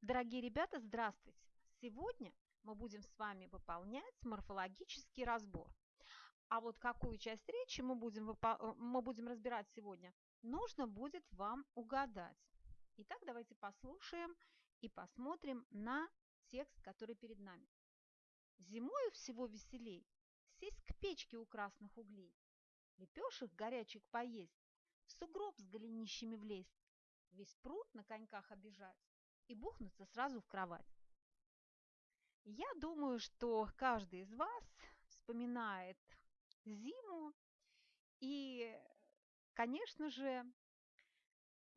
Дорогие ребята, здравствуйте! Сегодня мы будем с вами выполнять морфологический разбор. А вот какую часть речи мы будем, э, мы будем разбирать сегодня, нужно будет вам угадать. Итак, давайте послушаем и посмотрим на текст, который перед нами. Зимою всего веселей сесть к печке у красных углей, лепешек горячих поесть, в сугроб с голенищами влезть, весь пруд на коньках обижать и бухнуться сразу в кровать. Я думаю, что каждый из вас вспоминает зиму, и, конечно же,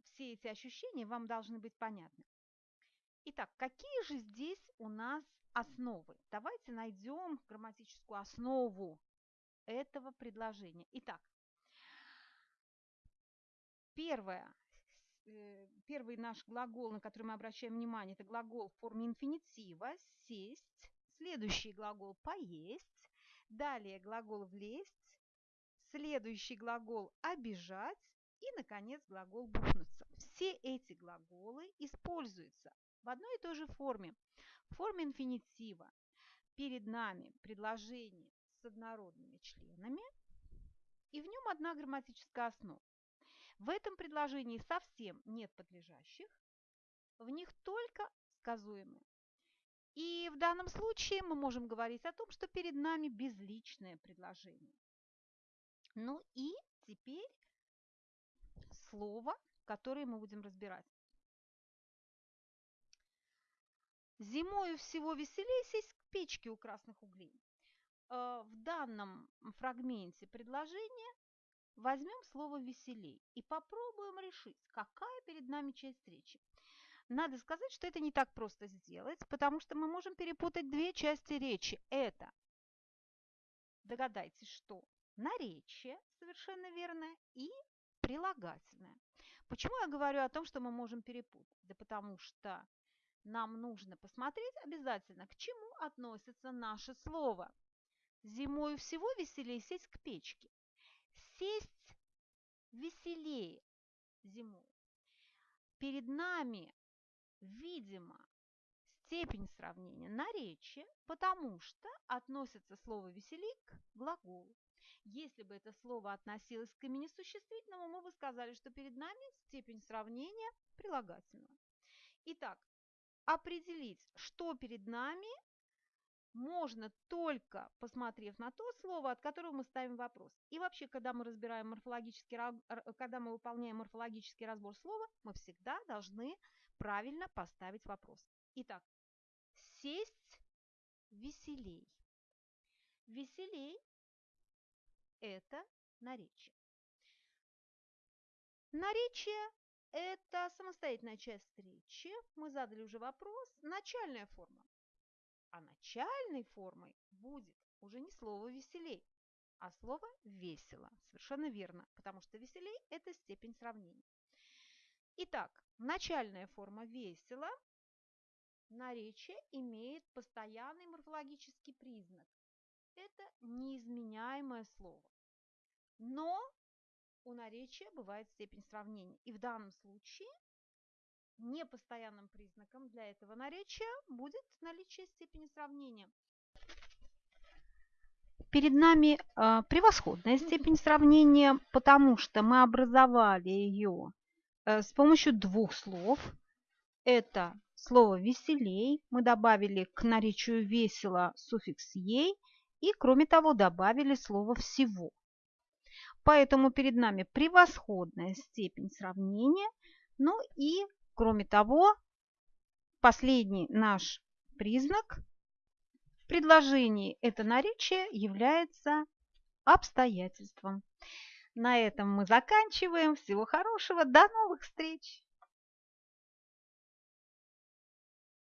все эти ощущения вам должны быть понятны. Итак, какие же здесь у нас основы? Давайте найдем грамматическую основу этого предложения. Итак, первое. Э, первый наш глагол, на который мы обращаем внимание, это глагол в форме инфинитива «сесть». Следующий глагол «поесть». Далее глагол «влезть». Следующий глагол «обижать». И, наконец, глагол «бухнуться». Все эти глаголы используются в одной и той же форме. В форме инфинитива. Перед нами предложение с однородными членами, и в нем одна грамматическая основа. В этом предложении совсем нет подлежащих, в них только сказуемые. И в данном случае мы можем говорить о том, что перед нами безличное предложение. Ну и теперь слово, которое мы будем разбирать. Зимою всего веселее сесть к печке у красных углей. Э, в данном фрагменте предложения Возьмем слово «веселей» и попробуем решить, какая перед нами часть речи. Надо сказать, что это не так просто сделать, потому что мы можем перепутать две части речи. Это, догадайтесь, что наречие, совершенно верно, и прилагательное. Почему я говорю о том, что мы можем перепутать? Да потому что нам нужно посмотреть обязательно, к чему относится наше слово. Зимою всего веселее сесть к печке сесть веселее зимой. Перед нами, видимо, степень сравнения наречия, потому что относится слово «веселей» к глаголу. Если бы это слово относилось к имени существительному, мы бы сказали, что перед нами степень сравнения прилагательного. Итак, определить, что перед нами можно только посмотрев на то слово, от которого мы ставим вопрос. И вообще, когда мы разбираем морфологический, когда мы выполняем морфологический разбор слова, мы всегда должны правильно поставить вопрос. Итак, сесть веселей. Веселей – это наречие. Наречие – это самостоятельная часть речи. Мы задали уже вопрос. Начальная форма. А начальной формой будет уже не слово «веселей», а слово «весело». Совершенно верно, потому что «веселей» – это степень сравнения. Итак, начальная форма «весело» наречие имеет постоянный морфологический признак. Это неизменяемое слово. Но у наречия бывает степень сравнения. И в данном случае Непостоянным признаком для этого наречия будет наличие степени сравнения. Перед нами э, превосходная степень сравнения, потому что мы образовали ее э, с помощью двух слов. Это слово «веселей», мы добавили к наречию «весело» суффикс «ей» и, кроме того, добавили слово «всего». Поэтому перед нами превосходная степень сравнения, ну и Кроме того, последний наш признак в предложении это наречие является обстоятельством. На этом мы заканчиваем. Всего хорошего. До новых встреч!